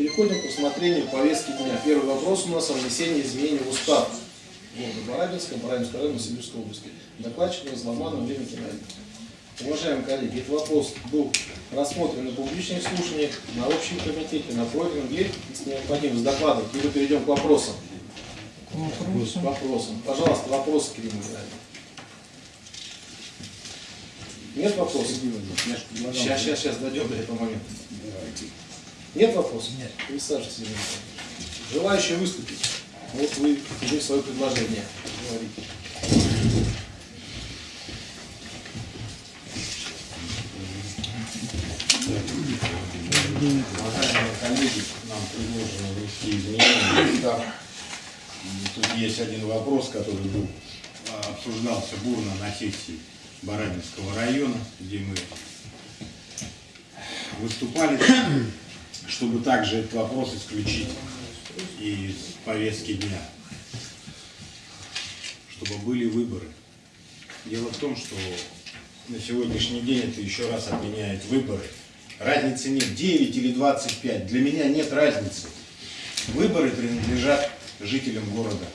переходим к рассмотрению повестки дня. Первый вопрос у нас о внесении изменений в устав города Барабинска, Барабинского района Сибирской области. Докладчик Разломанов Время Геннадьевич. Уважаемые коллеги, этот вопрос был рассмотрен на публичных слушаниях, на общем комитете, на профильном, если необходимо, с докладом, либо перейдем к вопросам. К вопросам. Пожалуйста, вопросы, Кирилл Николаевич. Нет вопросов? Сейчас, сейчас, сейчас дойдем до этого момента. Нет вопросов? Нет. Присаживайтесь, Николаевна. Желающие выступить? Вот вы уже свое предложение говорите. Уважаемые коллеги, нам предложено внести изменения. Да. Тут есть один вопрос, который был, а, обсуждался бурно на сессии Барабинского района, где мы выступали, чтобы также этот вопрос исключить из повестки дня, чтобы были выборы. Дело в том, что на сегодняшний день это еще раз отменяет выборы. Разницы нет, 9 или 25, для меня нет разницы. Выборы принадлежат жителям города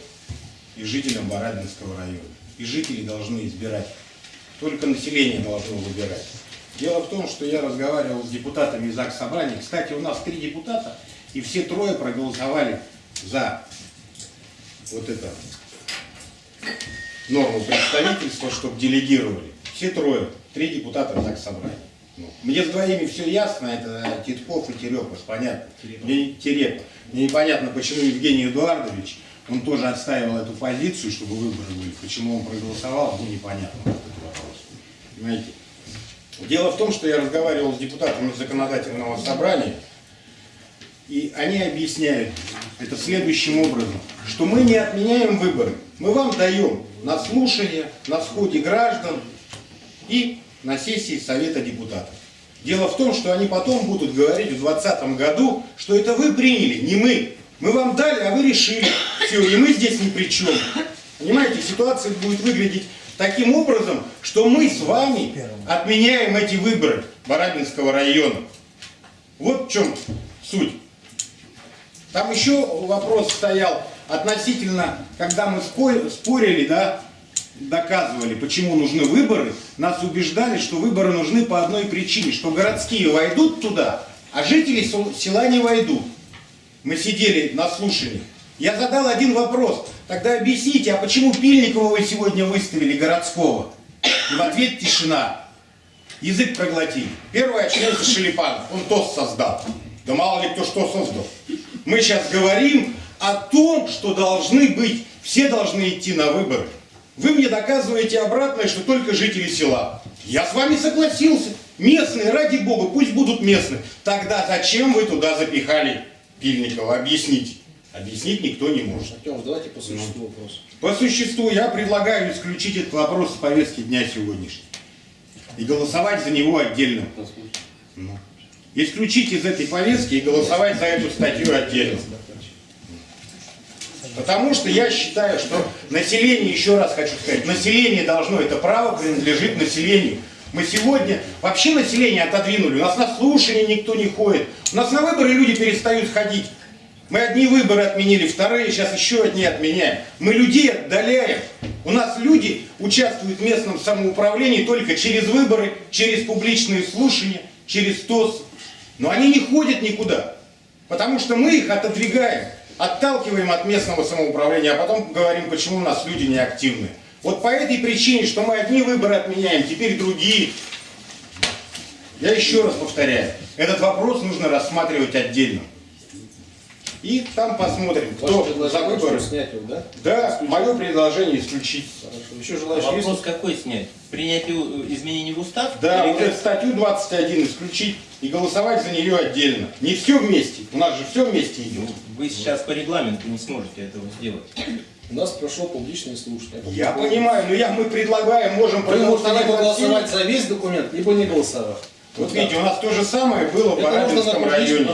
и жителям Барабинского района. И жители должны избирать только население должно выбирать. Дело в том, что я разговаривал с депутатами из АК Собрания. Кстати, у нас три депутата, и все трое проголосовали за вот это норму представительства, чтобы делегировали. Все трое, три депутата из АК Собрания. Ну, мне с двоими все ясно, это Титков и Терепов, понятно. Мне, Терепов. Мне непонятно, почему Евгений Эдуардович, он тоже отстаивал эту позицию, чтобы выборы были. Почему он проголосовал, ну непонятно. Понимаете? Дело в том, что я разговаривал с депутатами законодательного собрания, и они объясняют это следующим образом, что мы не отменяем выборы, мы вам даем на слушание, на сходе граждан и на сессии Совета депутатов. Дело в том, что они потом будут говорить в 2020 году, что это вы приняли, не мы. Мы вам дали, а вы решили. Все, и мы здесь ни при чем. Понимаете, ситуация будет выглядеть таким образом, что мы с вами отменяем эти выборы Барабинского района. Вот в чем суть. Там еще вопрос стоял относительно, когда мы спорили, да, доказывали, почему нужны выборы, нас убеждали, что выборы нужны по одной причине, что городские войдут туда, а жители села не войдут. Мы сидели на слушании. Я задал один вопрос. Тогда объясните, а почему Пильникова вы сегодня выставили городского? И в ответ тишина. Язык проглотили. Первый очнулся Шелепанов. Он ТОС создал. Да мало ли кто что создал. Мы сейчас говорим о том, что должны быть, все должны идти на выборы. Вы мне доказываете обратное, что только жители села. Я с вами согласился. Местные, ради бога, пусть будут местные. Тогда зачем вы туда запихали Пильникова? Объясните. Объяснить никто не может. Артем, давайте по существу ну. вопрос. По существу я предлагаю исключить этот вопрос с повестки дня сегодняшнего. И голосовать за него отдельно. Ну. Исключить из этой повестки и голосовать за эту статью отдельно. Потому что я считаю, что население, еще раз хочу сказать, население должно, это право принадлежит населению. Мы сегодня вообще население отодвинули, у нас на слушание никто не ходит, у нас на выборы люди перестают ходить. Мы одни выборы отменили, вторые сейчас еще одни отменяем. Мы людей отдаляем. У нас люди участвуют в местном самоуправлении только через выборы, через публичные слушания, через ТОС. Но они не ходят никуда, потому что мы их отодвигаем, отталкиваем от местного самоуправления, а потом говорим, почему у нас люди неактивны. Вот по этой причине, что мы одни выборы отменяем, теперь другие. Я еще раз повторяю, этот вопрос нужно рассматривать отдельно. И там посмотрим, кто за выборы. снять его, да? Да, исключить. мое предложение исключить. Хорошо. Еще желающие а вопрос есть? какой снять? Принять изменений в устав? Да, вот эту статью 21 исключить и голосовать за нее отдельно. Не все вместе. У нас же все вместе идет. Вы сейчас по регламенту не сможете этого сделать. У нас прошло публичное слушание. Я понимаю, но я, мы предлагаем, можем Вы можете либо голосовать за весь документ, либо не голосовать. Вот, вот видите, у нас то же самое было в Барабинском районе.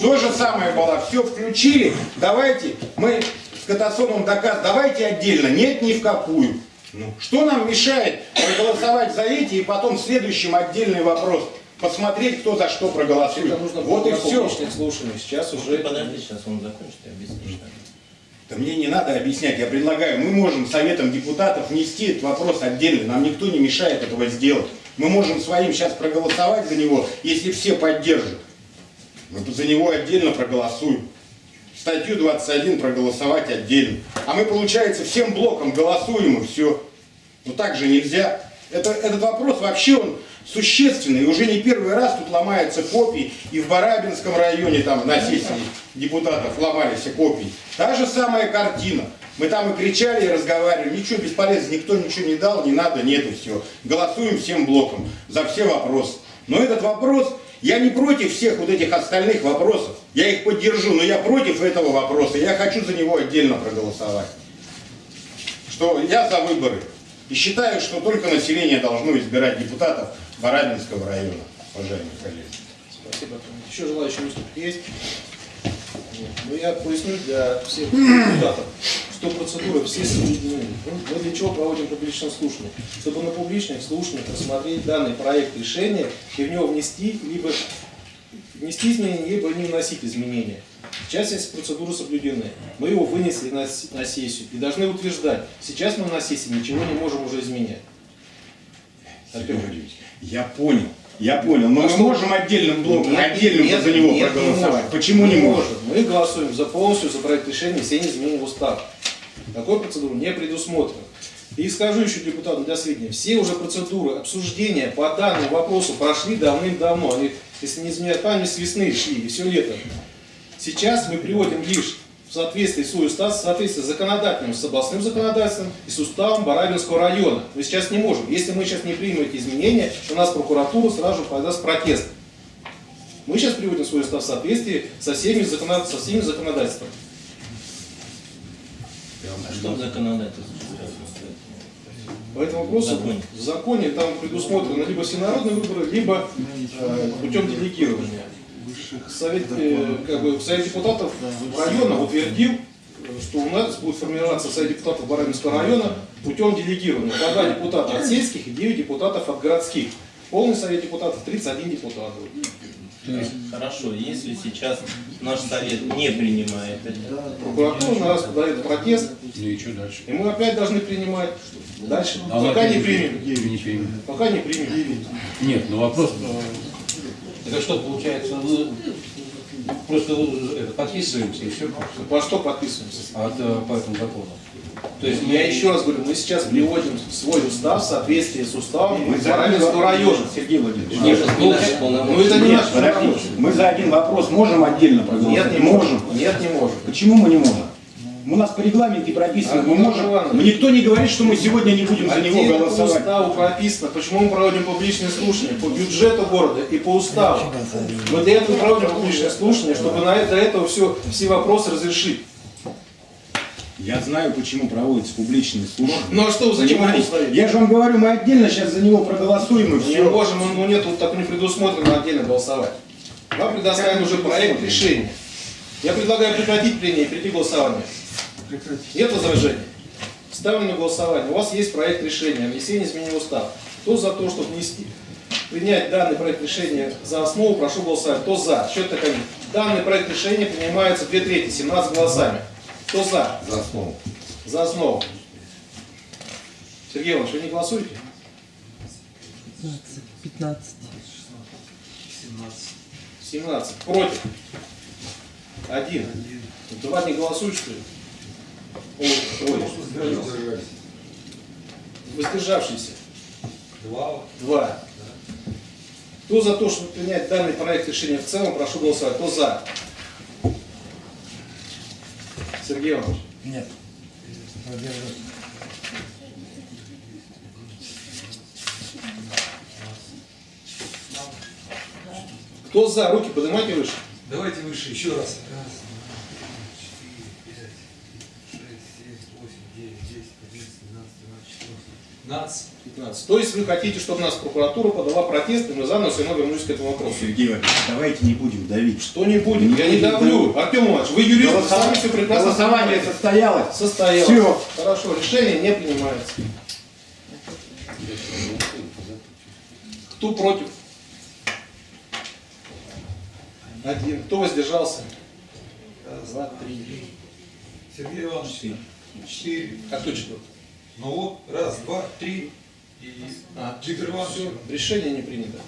То же самое было. Все включили. Давайте мы с Катасоном доказ, давайте отдельно. Нет, ни в какую. Ну, что нам мешает проголосовать за эти и потом в следующем отдельный вопрос посмотреть, кто за что проголосует. Это нужно вот и все. слушаниях. Сейчас уже... Подожди, сейчас он закончит и объяснит. Да мне не надо объяснять, я предлагаю, мы можем советом депутатов внести этот вопрос отдельно, нам никто не мешает этого сделать. Мы можем своим сейчас проголосовать за него, если все поддержат. Мы за него отдельно проголосуем. Статью 21 проголосовать отдельно. А мы, получается, всем блоком голосуем и все. Но так же нельзя. Это, этот вопрос вообще он существенный. Уже не первый раз тут ломаются копии. И в Барабинском районе там на сессии депутатов ломались копии. Та же самая картина. Мы там и кричали, и разговаривали. Ничего бесполезно, никто ничего не дал, не надо, нет и все. Голосуем всем блоком за все вопросы. Но этот вопрос, я не против всех вот этих остальных вопросов. Я их поддержу, но я против этого вопроса. Я хочу за него отдельно проголосовать. Что я за выборы. И считаю, что только население должно избирать депутатов Барабинского района, уважаемые коллеги. Спасибо. Еще желающие выступить есть? Нет. Ну, я поясню для всех депутатов, что процедуры все. Ну, Мы для чего проводим публичное слушание? Чтобы на публичных слушаниях рассмотреть данный проект решения и в него внести либо внести изменения, либо не вносить изменения. Сейчас эти процедуры соблюдены. Мы его вынесли на, на сессию и должны утверждать. Сейчас мы на сессии ничего не можем уже изменять. Сергей я понял, я понял, но А мы что? можем отдельным блоком, Нет, отдельным нет, за него нет, не проголосовать. можем. Почему не можем? Мы голосуем за полностью за проект решения все изменения в устав. Такой процедуры не предусмотрено. И скажу еще депутатам для сведения, все уже процедуры обсуждения по данному вопросу прошли давным-давно. Они, если не изменяют память, с весны шли, и все лето. Сейчас мы приводим лишь в соответствии свой устав, в соответствии с законодательным, с областным законодательством и с уставом Барабинского района. Мы сейчас не можем. Если мы сейчас не примем эти изменения, у нас прокуратура сразу же подаст протест. Мы сейчас приводим свой устав в соответствии со всеми, законод... со всеми законодательствами. А что в законодательстве? По этому вопросу в законе там предусмотрено либо всенародные выборы, либо э, путем делегирования. Совет, э, как бы, Совет депутатов района утвердил, что у нас будет формироваться Совет депутатов Барабинского района путем делегирования. По два депутата от сельских и 9 депутатов от городских. Полный Совет депутатов 31 депутата. Хорошо, если сейчас наш совет не принимает это, Прокуратура на нас подает протест, Ну и что дальше? и мы опять должны принимать. Дальше. А Пока не примем. Не примет. Пока не примем. Нет, ну вопрос. Это что, получается, мы просто это, подписываемся и все По что подписываемся? от, э, по этому закону. То есть Я еще раз говорю, мы сейчас приводим свой устав в соответствии с уставом Мы за Барабинского района. Сергей Владимирович, Нет, не наши Ну это не наш мы за один вопрос можем отдельно проголосовать? Нет, не можем. Нет, не можем. Почему мы не можем? У нас по регламенте прописано, мы Армен можем. Иванович. Но никто не говорит, что мы сегодня не будем за него Отдельно по голосовать. уставу прописано, почему мы проводим публичные слушания, по бюджету города и по уставу. Мы для этого проводим публичные слушания, чтобы на это, до этого все, все вопросы разрешить. Я знаю, почему проводятся публичные слушания. Ну а что, вы зачем Понимаете? Я же вам говорю, мы отдельно сейчас за него проголосуем и Не все. можем, ну нет, вот так не предусмотрено отдельно голосовать. Вам предоставлен уже проект решения. Я предлагаю прекратить прение и перейти к голосованию. Нет возражений? Ставлю на голосование. У вас есть проект решения о внесении изменений в устав. Кто за то, чтобы внести, принять данный проект решения за основу, прошу голосовать. Кто за? Счет такой. Данный проект решения принимается две трети, 17 голосами. Кто за? За основу. За основу. Сергей Иванович, вы не голосуете? 15. 17. Против. Один. Два не голосуют, что ли? Воздержавшиеся. Два. Два. Кто за то, чтобы принять данный проект решения в целом, прошу голосовать. Кто за? Сергей Иванович. Нет. Кто за? Руки поднимайте выше. Давайте выше еще раз. Раз, 15. 15. То есть вы хотите, чтобы нас прокуратура подала протест, и мы заново все равно вернулись к этому вопросу. Сергей Иванович, давайте не будем давить. Что не будем? Не я не давлю. давлю. Артем Иванович, вы юрист, Голосов... сами все прекрасно Голосование состоялось. Состоялось. Все. Хорошо, решение не принимается. Кто против? Один. Кто воздержался? Э, за три. Сергей Иванович, четыре. А кто четвертый? Ну вот, раз, два, три. И А. Все, решение не принято.